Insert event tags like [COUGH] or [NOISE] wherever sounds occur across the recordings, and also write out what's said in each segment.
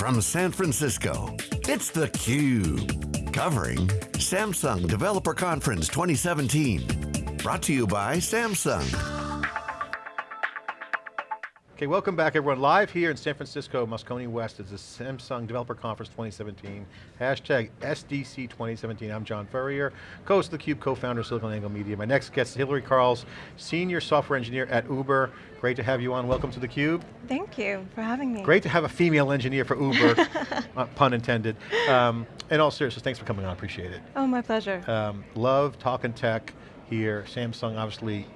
from San Francisco, it's theCUBE. Covering Samsung Developer Conference 2017. Brought to you by Samsung. Okay, welcome back everyone. Live here in San Francisco, Moscone West is the Samsung Developer Conference 2017. Hashtag SDC 2017. I'm John Furrier, co-host of theCUBE, co-founder of SiliconANGLE Media. My next guest is Hillary Carls, Senior Software Engineer at Uber. Great to have you on, welcome to theCUBE. Thank you for having me. Great to have a female engineer for Uber, [LAUGHS] uh, pun intended. Um, in all seriousness, thanks for coming on, appreciate it. Oh, my pleasure. Um, love talking tech here. Samsung obviously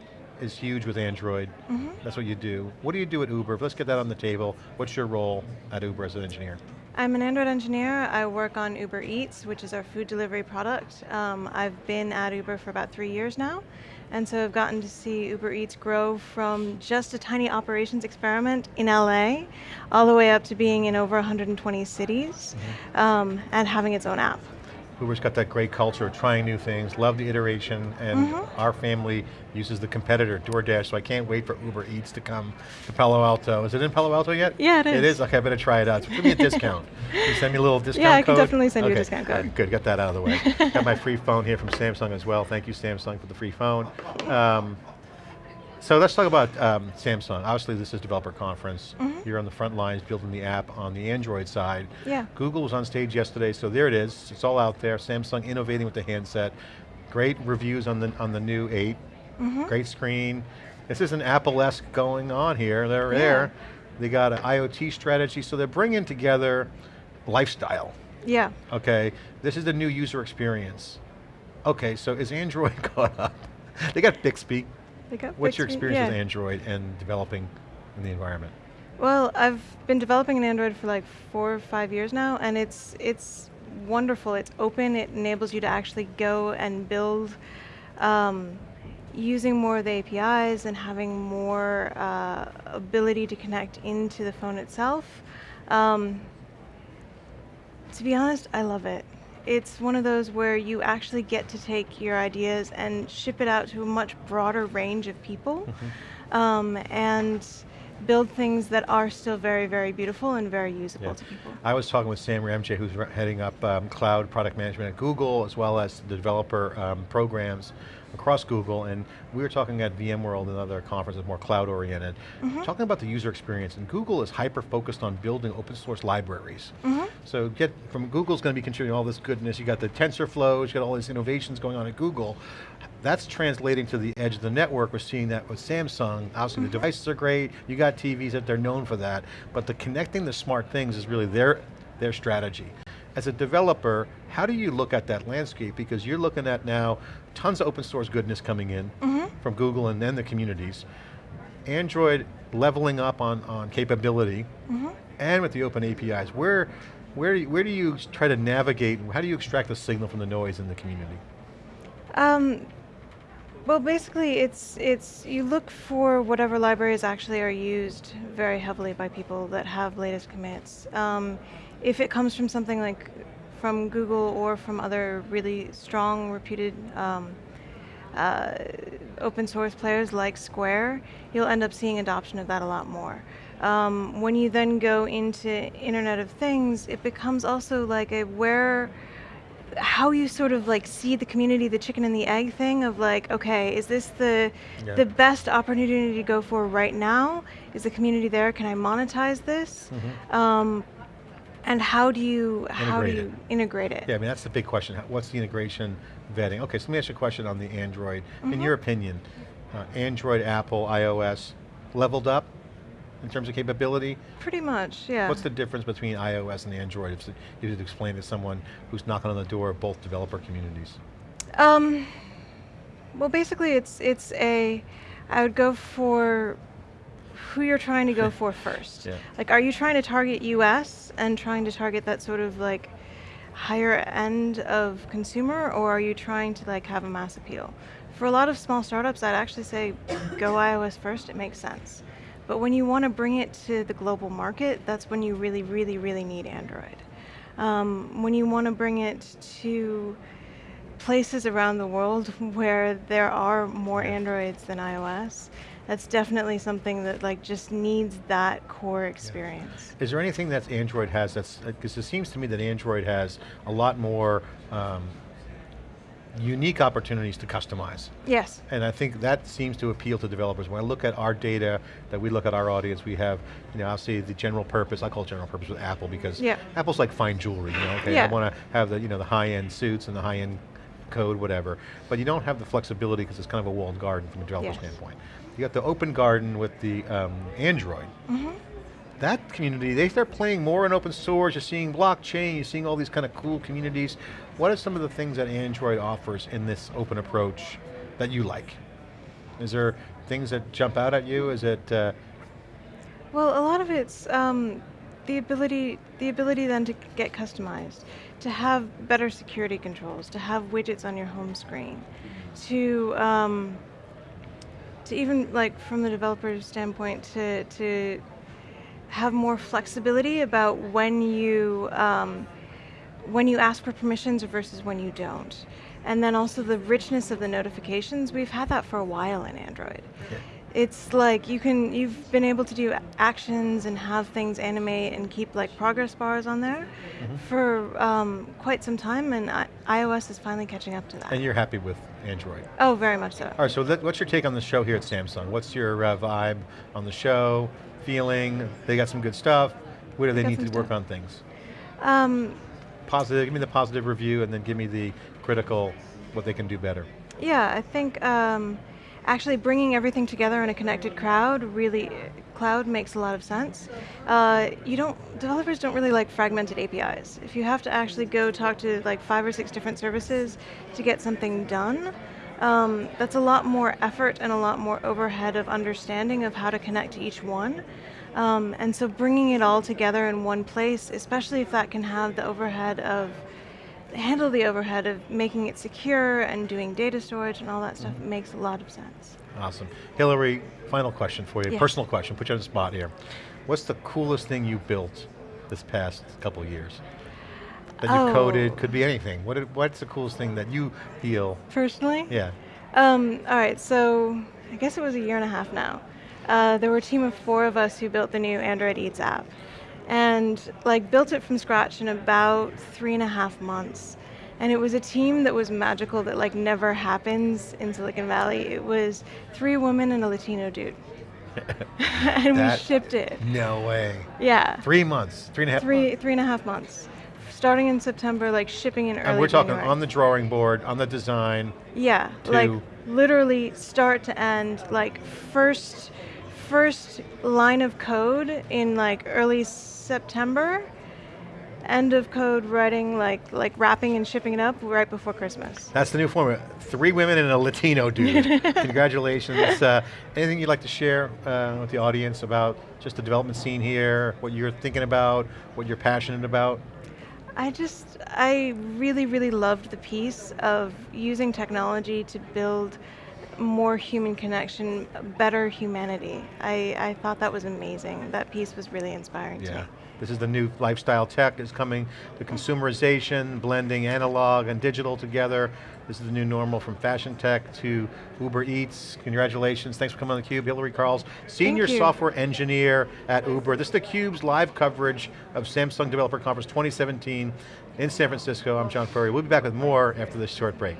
is huge with Android. Mm -hmm. That's what you do. What do you do at Uber? Let's get that on the table. What's your role at Uber as an engineer? I'm an Android engineer. I work on Uber Eats, which is our food delivery product. Um, I've been at Uber for about three years now, and so I've gotten to see Uber Eats grow from just a tiny operations experiment in LA, all the way up to being in over 120 cities, mm -hmm. um, and having its own app. Uber's got that great culture of trying new things, love the iteration, and mm -hmm. our family uses the competitor, DoorDash, so I can't wait for Uber Eats to come to Palo Alto. Is it in Palo Alto yet? Yeah, it is. It is? Okay, I better try it out. So give me a [LAUGHS] discount. Can you send me a little discount Yeah, I can code? definitely send okay. you a discount code. Good, get that out of the way. got my free [LAUGHS] phone here from Samsung as well. Thank you, Samsung, for the free phone. Um, so let's talk about um, Samsung. Obviously this is developer conference. Mm -hmm. You're on the front lines building the app on the Android side. Yeah. Google was on stage yesterday, so there it is. It's all out there. Samsung innovating with the handset. Great reviews on the, on the new 8. Mm -hmm. Great screen. This is an Apple-esque going on here. They're yeah. there. They got an IoT strategy, so they're bringing together lifestyle. Yeah. Okay, this is the new user experience. Okay, so is Android [LAUGHS] caught up? they got Bixby, What's your experience yeah. with Android and developing in the environment? Well, I've been developing in Android for like four or five years now, and it's it's wonderful. It's open. It enables you to actually go and build um, using more of the APIs and having more uh, ability to connect into the phone itself. Um, to be honest, I love it it's one of those where you actually get to take your ideas and ship it out to a much broader range of people mm -hmm. um, and build things that are still very, very beautiful and very usable yeah. to people. I was talking with Sam Ramji, who's heading up um, cloud product management at Google, as well as the developer um, programs across Google, and we were talking at VMworld and other conferences more cloud oriented, mm -hmm. talking about the user experience, and Google is hyper-focused on building open source libraries. Mm -hmm. So get, from Google's going to be contributing all this goodness, you got the TensorFlows, you got all these innovations going on at Google, that's translating to the edge of the network. We're seeing that with Samsung. Obviously mm -hmm. the mm-hmm. devices are great. You got TVs that they're known for that. But the connecting the smart things is really their, their strategy. As a developer, how do you look at that landscape? Because you're looking at now tons of open source goodness coming in mm -hmm. from Google and then the communities. Android leveling up on, on capability, mm -hmm. and with the open APIs. Where, where, where do you try to navigate, how do you extract the signal from the noise in the community? Um, well, basically, it's it's you look for whatever libraries actually are used very heavily by people that have latest commits. Um, if it comes from something like from Google or from other really strong, reputed um, uh, open source players like Square, you'll end up seeing adoption of that a lot more. Um, when you then go into Internet of Things, it becomes also like a where, how you sort of like see the community, the chicken and the egg thing of like, okay, is this the yeah. the best opportunity to go for right now? Is the community there? Can I monetize this? Mm -hmm. um, and how do you integrate how do you it. integrate it? Yeah, I mean that's the big question. What's the integration vetting? Okay, so let me ask you a question on the Android. Mm -hmm. In mm-hmm. your opinion, uh, Android, Apple, iOS, leveled up in terms of capability? Pretty much, yeah. What's the difference between iOS and Android? If you could explain to someone who's knocking on the door of both developer communities. Um, well, basically, it's it's a. I would go for who you're trying to go for [LAUGHS] first. Yeah. Like, are you trying to target US and trying to target that sort of like higher end of consumer, or are you trying to like have a mass appeal? For a lot of small startups, I'd actually say go iOS first, it makes sense. But when you want to bring it to the global market, that's when you really, really, really need Android. Um, when you want to bring it to places around the world [LAUGHS] where there are more Androids than iOS, that's definitely something that like just needs that core experience. Is there anything that Android has that's, because it seems to me that Android has a lot more um, unique opportunities to customize. Yes. And I think that seems to appeal to developers. When I look at our data, that we look at our audience, we have, you know, I'll the general purpose, I call it general purpose with Apple because Yeah. Apple's like fine jewelry, you know, okay, I want to have the, you know, the high-end suits and the high-end code, whatever. But you don't have the flexibility because it's kind of a walled garden from a developer Yes. standpoint. You got the open garden with the um, Android. Mm-hmm. That community, they start playing more in open source, you're seeing blockchain, you're seeing all these kind of cool communities. What are some of the things that Android offers in this open approach that you like? Is there things that jump out at you? Is it, uh, Well, a lot of it's um, the ability, the ability then to get customized, to have better security controls, to have widgets on your home screen, to um, to even like from the developer's standpoint to to have more flexibility about when you um, when you ask for permissions versus when you don't. And then also the richness of the notifications, we've had that for a while in Android. It's like you can, you've been able to do actions and have things animate and keep like progress bars on there for um, quite some time and I, iOS is finally catching up to that. and you're happy with Android? oh, very much so. All right, so what's your take on the show here at Samsung? What's your uh, vibe on the show, feeling? They got some good stuff. Where do they got need to work on things? Um, Positive, give me the positive review and then give me the critical, what they can do better. Yeah, I think um, actually bringing everything together in a connected crowd really cloud makes a lot of sense. Uh, you don't developers don't really like fragmented APIs. If you have to actually go talk to like five or six different services to get something done, um, that's a lot more effort and a lot more overhead of understanding of how to connect to each one. Um, and so bringing it all together in one place, especially if that can have the overhead of handle the overhead of making it secure and doing data storage and all that stuff makes a lot of sense. Awesome. Hillary, final question for you, Yeah. personal question, put you on the spot here. What's the coolest thing you built this past couple years? That you Oh. coded, could be anything. What, what's the coolest thing that you feel, Personally? yeah, Um, all right, so I guess it was a year and a half now. Uh, there were a team of four of us who built the new Android Eats app. And like built it from scratch in about three and a half months. And it was a team that was magical that like never happens in Silicon Valley. It was three women and a Latino dude. [LAUGHS] and That- we shipped it. no way. Yeah. Three months, three and a half Three months. three and a half months. Starting in September, like shipping in early And we're talking January. on the drawing board, on the design. Yeah, like literally start to end, like first first line of code in like early September, end of code writing like like wrapping and shipping it up right before Christmas. That's the new formula. Three women and a Latino dude. [LAUGHS] Congratulations. Uh, anything you'd like to share uh, with the audience about just the development scene here, what you're thinking about, what you're passionate about? I just I really really loved the piece of using technology to build more human connection, better humanity. I, I thought that was amazing. That piece was really inspiring to me. Yeah. This is the new lifestyle tech is coming, the consumerization, blending analog and digital together. This is the new normal from fashion tech to Uber Eats. Congratulations, thanks for coming on theCUBE. Hillary Carls, Senior. Software Engineer at Uber. This is theCUBE's live coverage of Samsung Developer Conference 2017 in San Francisco. I'm John Furrier. We'll be back with more after this short break.